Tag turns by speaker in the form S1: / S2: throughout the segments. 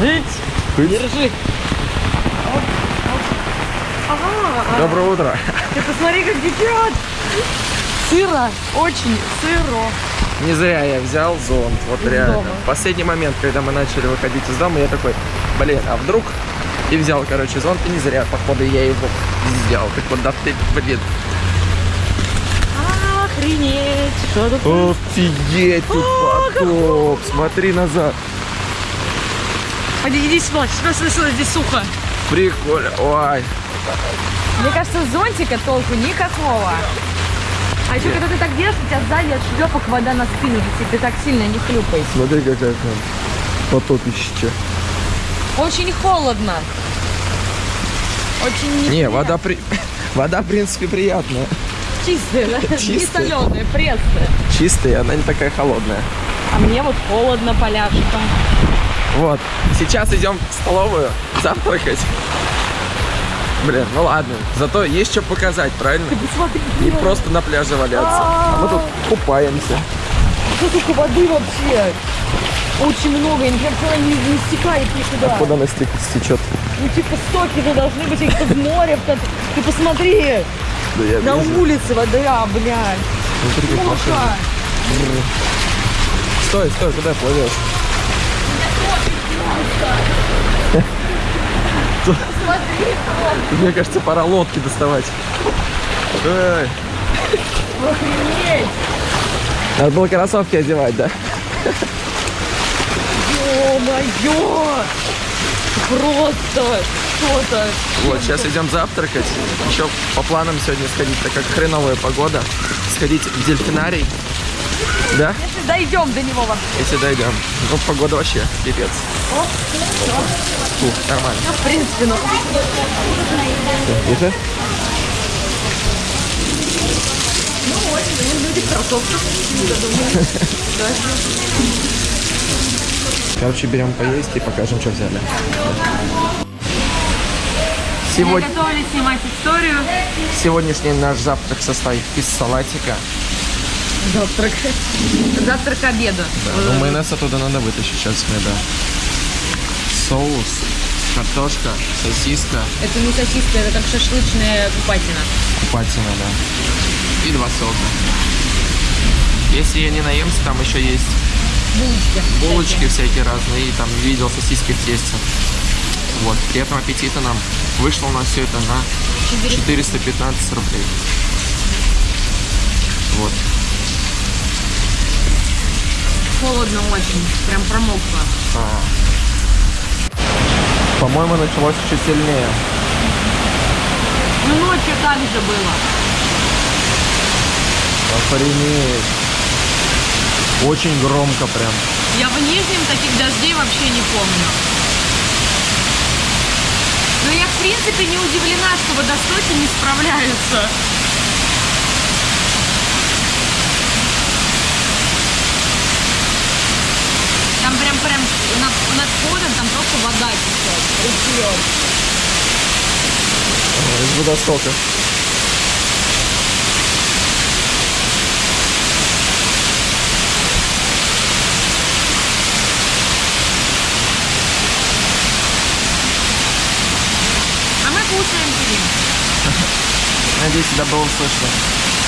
S1: Ить,
S2: Ить.
S1: Держи. Ага,
S2: Доброе утро.
S1: ты посмотри, как течет. Сыро, очень сыро.
S2: Не зря я взял зонт, вот
S1: Из
S2: реально.
S1: дома.
S2: В последний момент, когда мы начали выходить из дома, я такой, блин, а вдруг? И взял, короче, зонт, и не зря, походу, я его взял. Так вот, да ты, блин.
S1: Охренеть. Что тут?
S2: Офигеть, тут потоп. Смотри назад.
S1: Иди, иди сюда, сюда, сюда, сюда, здесь сухо.
S2: Прикольно. Ой.
S1: Мне кажется, зонтика толку никакого. А еще когда ты так делаешь, у тебя сзади от шлепок вода на спину летит, ты так сильно не хлюпай.
S2: Смотри, какая там потопище.
S1: Очень холодно. Очень
S2: Не,
S1: неприятно.
S2: вода, при... вода, в принципе, приятная.
S1: чистая, да? не
S2: Чистая.
S1: соленая, пресная.
S2: Чистая, она не такая холодная.
S1: А мне вот холодно поляшком.
S2: Вот. Сейчас идем в столовую завтракать. Блин, ну ладно. Зато есть что показать, правильно?
S1: Ты посмотри,
S2: Не просто на пляже валяться. А мы тут купаемся.
S1: сколько воды вообще. Очень много, и например, она не, не стекает никуда.
S2: Куда она стек- стечет?
S1: Ну типа стоки-то должны быть, их в море. Ты посмотри,
S2: Да я
S1: на
S2: вижу.
S1: улице вода, блядь.
S2: Смотри, как машина. Стой, стой, куда плывешь?
S1: Смотри,
S2: Мне кажется, пора лодки доставать. Эй,
S1: охренеть.
S2: Надо было кроссовки одевать, да?
S1: Ё-моё! Просто что-то.
S2: Вот, сейчас идем завтракать. Еще по планам сегодня сходить, так как хреновая погода. Сходить в дельфинарий. Да?
S1: Если дойдем до него вообще.
S2: Если дойдем. Ну, погода вообще пипец.
S1: Всё.
S2: Фу, нормально.
S1: Ну, в принципе, ну.
S2: Тихо.
S1: Ну, ну, люди в кроссовках. Да.
S2: Короче, берем поесть и покажем, что взяли.
S1: Мы
S2: Сегодня,
S1: готовили снимать историю.
S2: сегодняшний наш завтрак состоит из салатика.
S1: Завтрак. Завтрак к обеду.
S2: Ну, майонез оттуда надо вытащить сейчас мне, да. Соус, картошка, сосиска,
S1: Это не сосиска, это как шашлычная купатина.
S2: купатина, да. И два сока. Если я не наемся, там еще есть
S1: Булочки.
S2: булочки всякие разные, и там видел сосиски в тесте. Вот, приятного аппетита нам. Вышло у нас все это на 415 рублей. Вот.
S1: Холодно очень. Прям промокла.
S2: А. По-моему, началось еще сильнее.
S1: Ну, ночью так же было.
S2: Охренеть. Очень громко прям.
S1: Я в Нижнем таких дождей вообще не помню. Но я, в принципе, не удивлена, что водостоки не справляются. Там прям, над, над входом там просто вода течет, ручьем.
S2: Из водостока.
S1: А мы кушаем сидим.
S2: Надеюсь, тебя было слышно.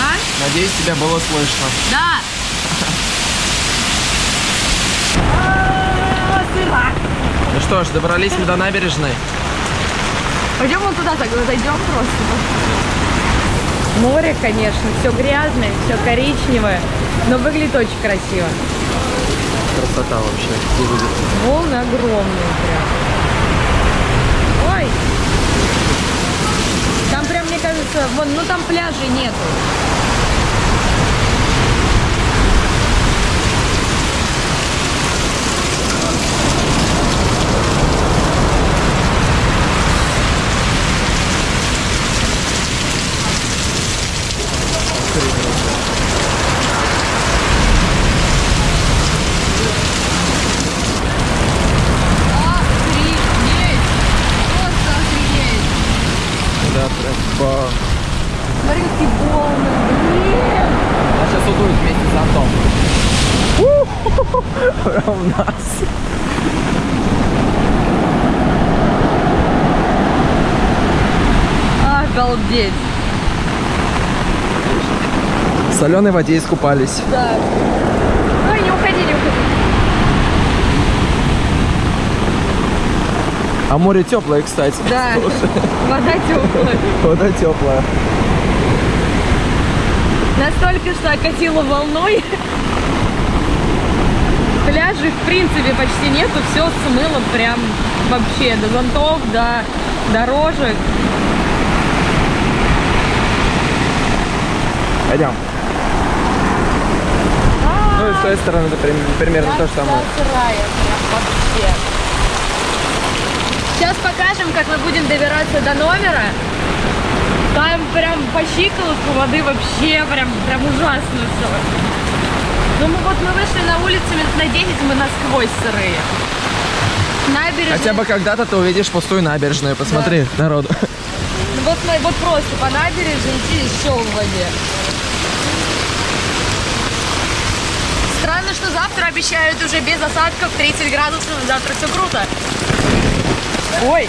S1: А?
S2: Надеюсь, тебя было слышно.
S1: Да.
S2: Ну что ж, добрались мы до набережной.
S1: Пойдем вон туда, так зайдем просто. Море, конечно, все грязное, все коричневое, но выглядит очень красиво.
S2: Красота вообще.
S1: Волны огромные прям. Ой! Там прям, мне кажется, вон, ну там пляжей нету. Охренеть! Просто охренеть!
S2: Да, прям ба.
S1: Смотри, какие волны, блин!
S2: А сейчас удует вместе с зонтом. Прям у нас.
S1: здесь.
S2: В соленой воде искупались.
S1: Да. Ой, не уходи, не уходи.
S2: А море теплое, кстати.
S1: Да, вода теплая.
S2: Вода теплая.
S1: Настолько, что окатило волной. Пляжей, в принципе, почти нету. Все смыло прям вообще до зонтов, до дорожек.
S2: Пойдем. Той стороны это примерно то же самое.
S1: Сейчас покажем, как мы будем добираться до номера. Там прям по щиколотку воды вообще прям, прям ужасно все. Ну мы вот мы вышли на улицу минут на 10, мы насквозь сырые. Набережная.
S2: Хотя бы когда-то ты увидишь пустую набережную. Посмотри, народу.
S1: Ну, Вот, вот просто по набережной идти еще в воде. Странно, что завтра обещают уже без осадков 30 градусов, завтра все круто. Ой!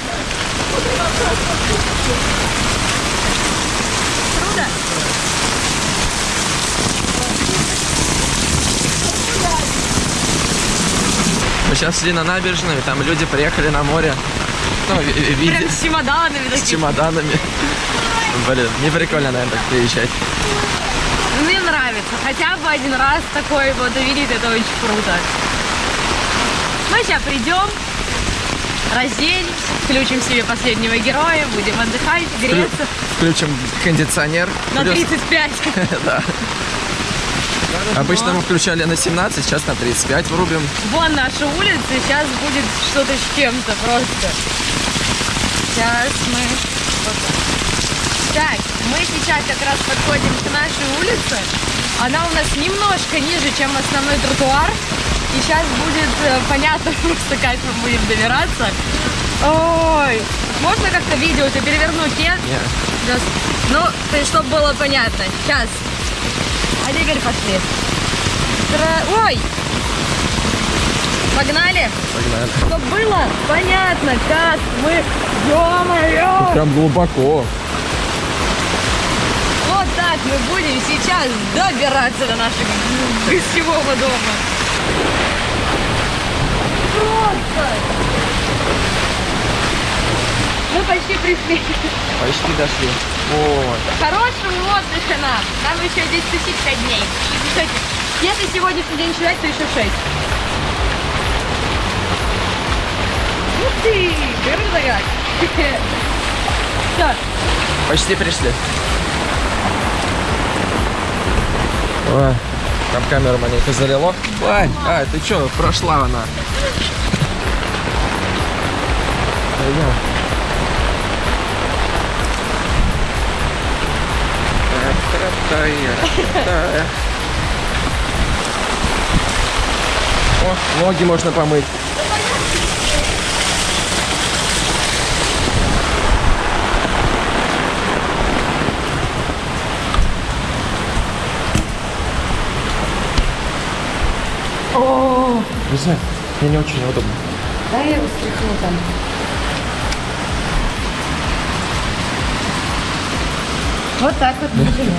S1: Круто?
S2: Мы сейчас шли на набережную, там люди приехали на море. Ну, ви- ви- виде-
S1: Прям с чемоданами
S2: с чемоданами. Блин, не прикольно, наверное, так приезжать.
S1: Нравится. Хотя бы один раз такой вот увидеть, это очень круто. Мы сейчас придем, разденемся, включим себе последнего героя, будем отдыхать, греться
S2: Включим кондиционер.
S1: на
S2: Плюс-
S1: 35.
S2: Да. Обычно мы включали на 17, сейчас на 35 врубим.
S1: Вон наша улица, сейчас будет что-то с чем-то просто. Сейчас мы... вот так. Так, мы сейчас как раз подходим к нашей улице. Она у нас немножко ниже, чем основной тротуар. И сейчас будет э, понятно просто, как мы будем добираться. Ой, можно как-то видео-то перевернуть, нет?
S2: Не,
S1: Да. Ну, есть, чтобы было понятно. Сейчас. А теперь пошли. Тра- Ой! Погнали!
S2: погнали.
S1: Чтобы было понятно, как мы... Ё-моё!
S2: Прям глубоко.
S1: Так мы будем сейчас добираться до нашего гостевого дома. Просто! Мы почти пришли.
S2: Почти дошли. Вот.
S1: Хорошего отдыха нам. Нам еще здесь 5 дней. Кстати, если сегодняшний день считать, то еще 6. Ух ты! Круто как! Все,
S2: Почти пришли. Ой, там камеру маленько залило. Ой, а, ты что, прошла она. Пойдем. О, ноги можно помыть. Не знаю, мне не очень удобно.
S1: да я его стряхну там. Вот так вот мы живем.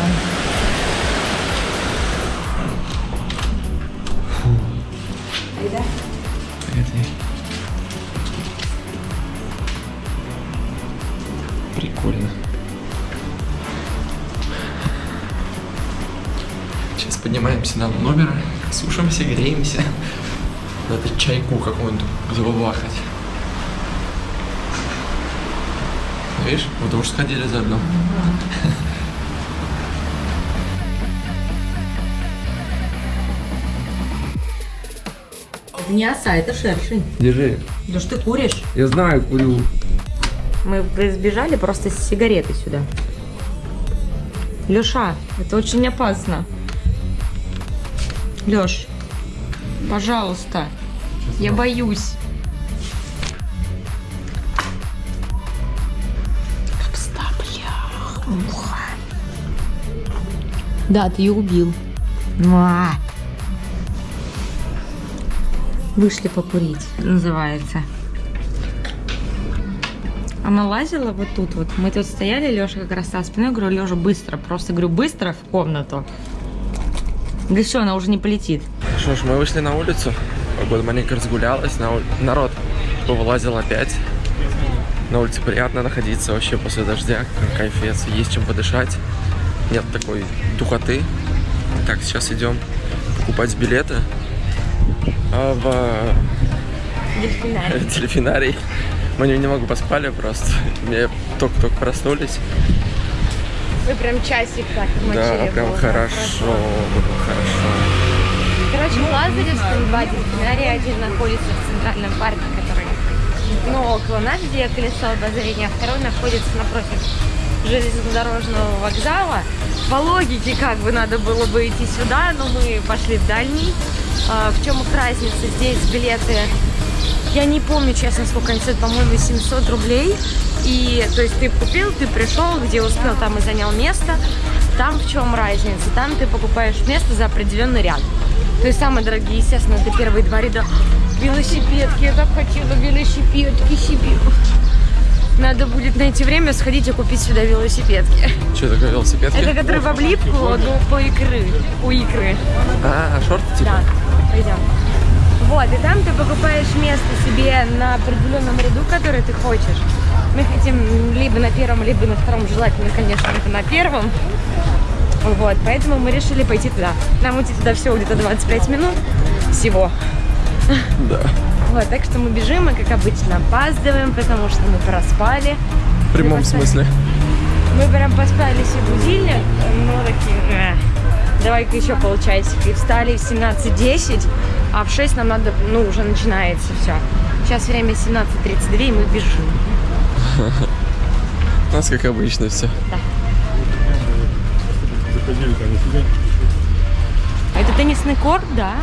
S2: Прикольно. Сейчас поднимаемся на номер, сушимся, греемся. Надо чайку какую-нибудь забабахать. Видишь, мы тоже сходили заодно.
S1: Это не оса, это шершень.
S2: Держи.
S1: Да что ты куришь?
S2: Я знаю, курю.
S1: Мы сбежали просто с сигареты сюда. Леша, это очень опасно. Леш, пожалуйста, я боюсь. Капста, бля, муха. Да, ты ее убил. Муа. Вышли покурить, называется. Она лазила вот тут вот. Мы тут стояли, Леша как раз со спиной. Говорю, Лежа, быстро. Просто говорю, быстро в комнату. Да все, она уже не полетит.
S2: Что ж, мы вышли на улицу. Погода маленько разгулялась. на ули- Народ повылазил опять. На улице приятно находиться вообще после дождя. Кайфец. Есть чем подышать. Нет такой духоты. Так, сейчас идем покупать билеты а, в
S1: Дельфинарий.
S2: дельфинарий. Мы немного поспали просто. Мне только-только проснулись.
S1: Мы прям часик так
S2: Да, прям хорошо, хорошо.
S1: Короче, в Лазаревском два дельфинария. Один находится в центральном парке, который ну, около нас, где колесо обозрения, а второй находится напротив железнодорожного вокзала. По логике, как бы надо было бы идти сюда, но мы пошли в дальний. А, в чем их разница? Здесь билеты, я не помню, честно, сколько они стоят, по-моему, 700 рублей. И, то есть, ты купил, ты пришел, где успел, там и занял место. Там в чем разница? Там ты покупаешь место за определенный ряд. То есть, самые дорогие, естественно, это первые два ряда. Велосипедки, я так хотела велосипедки себе. Надо будет найти время сходить и купить сюда велосипедки.
S2: Что такое велосипедки?
S1: Это которые в облипку, ну, по икры, у икры.
S2: А, шорты типа?
S1: Да, пойдем. Вот, и там ты покупаешь место себе на определенном ряду, который ты хочешь. Мы хотим либо на первом, либо на втором, желательно, конечно, это на первом. Вот, поэтому мы решили пойти туда. Нам идти туда всего где-то 25 минут всего.
S2: Да.
S1: Вот, так что мы бежим, мы, как обычно, опаздываем, потому что мы проспали.
S2: В прямом смысле.
S1: Мы прям поспали себе будильник, ну такие, «Э, давай-ка еще полчасика. И встали в 17.10, а в 6 нам надо, ну, уже начинается все. Сейчас время 17.32, и мы бежим.
S2: У нас как обычно все.
S1: А это теннисный корт, да?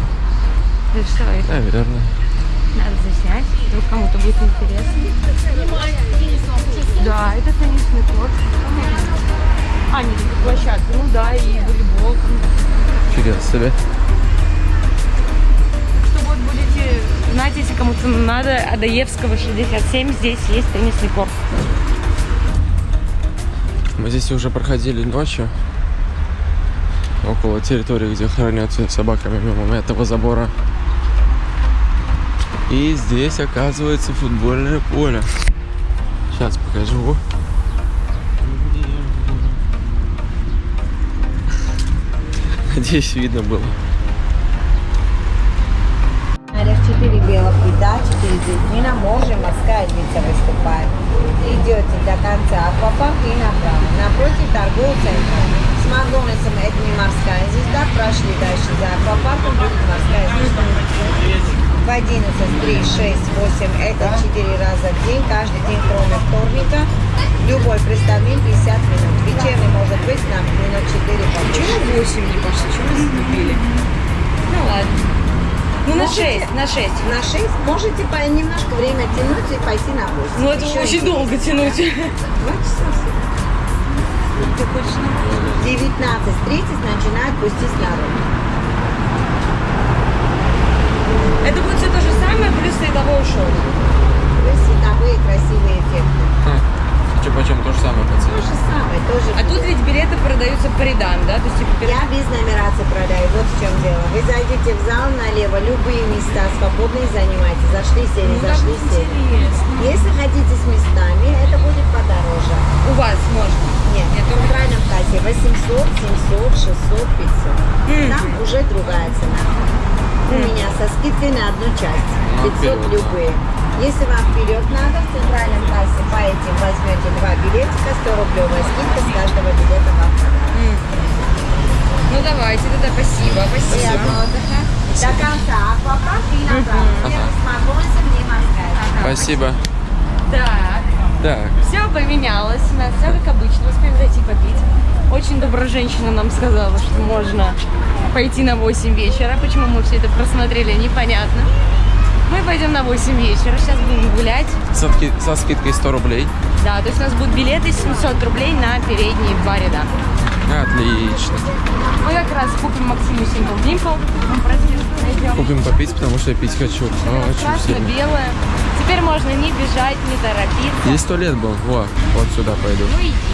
S1: Это что, это
S2: Наверное.
S1: надо заснять, вдруг кому-то будет интересно. Да, это теннисный корт. А, не, это площадка, ну да, и волейбол.
S2: Фига себе.
S1: Что вот будете знать, если кому-то надо, Адаевского 67, здесь есть теннисный корт.
S2: Мы здесь уже проходили ночью. Около территории, где хранятся собаками мимо этого забора. И здесь оказывается футбольное поле. Сейчас покажу. Надеюсь, видно было.
S3: 4 белых вида, 4 дельфина, море, морская львица. Идете до конца аквапарк и направо. Напротив торговый центр. Макдональдсом это не морская звезда, прошли дальше за аквапарком, будет морская звезда. В 11, 3, 6, 8, это 4 раза в день, каждый день кроме вторника. Любой представление 50 минут. Вечерний может быть на минут 4 побольше.
S1: 8 не пошли? Чего вы забили? Ну ладно. Ну на 6, на 6.
S3: На 6 можете по- немножко время тянуть и пойти на 8.
S1: Ну это
S3: Еще
S1: очень
S3: один.
S1: долго тянуть.
S3: Два часа.
S1: Ты хочешь на
S3: 19.30 начинают пустить народ.
S1: Это будет все то же самое, плюс световое шоу.
S3: Вы световые красивые эффекты.
S2: Че почем то же самое по
S3: То
S2: цене?
S3: же самое, тоже.
S1: А тут ведь билеты продаются по рядам, да? То есть типа перед-
S3: Я без нумерации продаю, вот в чем дело. Вы зайдете в зал налево, любые места свободные занимайте. Зашли, сели,
S1: Ну,
S3: зашли, сели.
S1: интересно.
S3: Если хотите с местами, это будет подороже.
S1: У вас можно.
S3: Нет,
S1: Нет,
S3: в центральном кассе 800, 700, 600, 500.
S1: Мгм.
S3: Там уже другая цена. У меня со скидкой на одну часть.
S2: Ну,
S3: 500
S2: вперед, да.
S3: любые. Если вам вперед надо, в центральном кассе по этим возьмете два билетика, 100 рублевая скидка с каждого билета вам подарок.
S1: Ну давайте, тогда спасибо, спасибо.
S3: До конца аквапарк и морская.
S2: Спасибо.
S1: Так,
S2: Так,
S1: все поменялось. У нас все как обычно. Успеем зайти попить. Очень добрая женщина нам сказала, что можно пойти на 8 вечера. Почему мы все это просмотрели, непонятно. Мы пойдем на 8 вечера. Сейчас будем гулять.
S2: со, ски- со скидкой 100 рублей.
S1: Да, то есть у нас будут билеты 700 рублей на передние два ряда.
S2: Отлично.
S1: Мы как раз купим Максиму Simple Dimple.
S2: Купим попить, потому что я пить хочу.
S1: Красно-белое. Теперь можно не бежать, не торопиться.
S2: Здесь туалет был. Во, вот сюда пойду.
S1: Ну иди.